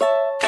you